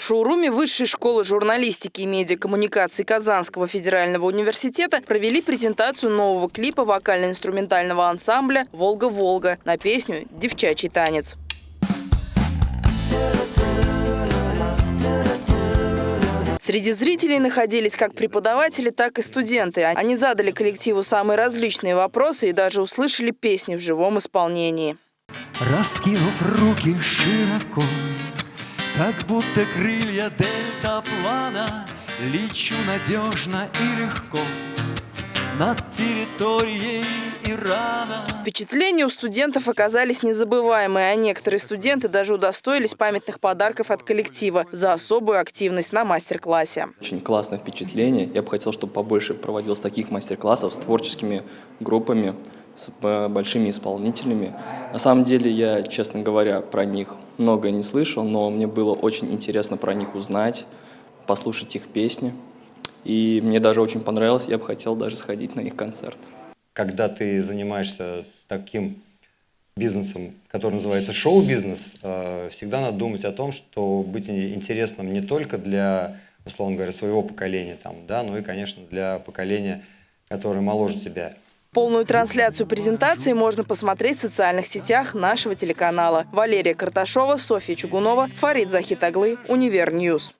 шоуруме Высшей школы журналистики и медиакоммуникаций Казанского федерального университета провели презентацию нового клипа вокально-инструментального ансамбля «Волга-Волга» на песню «Девчачий танец». Среди зрителей находились как преподаватели, так и студенты. Они задали коллективу самые различные вопросы и даже услышали песни в живом исполнении. Раскинув руки широко, как будто крылья дельтаплана, Лечу надежно и легко над территорией Ирана. Впечатления у студентов оказались незабываемые, а некоторые студенты даже удостоились памятных подарков от коллектива за особую активность на мастер-классе. Очень классное впечатление. Я бы хотел, чтобы побольше проводилось таких мастер-классов с творческими группами, с э, большими исполнителями. На самом деле я, честно говоря, про них многое не слышал, но мне было очень интересно про них узнать, послушать их песни. И мне даже очень понравилось, я бы хотел даже сходить на их концерт. Когда ты занимаешься таким бизнесом, который называется шоу-бизнес, э, всегда надо думать о том, что быть интересным не только для, условно говоря, своего поколения, там, да, но и, конечно, для поколения, которое моложе тебя. Полную трансляцию презентации можно посмотреть в социальных сетях нашего телеканала. Валерия Карташова, Софья Чугунова, Фарид Захитаглы, Univer News.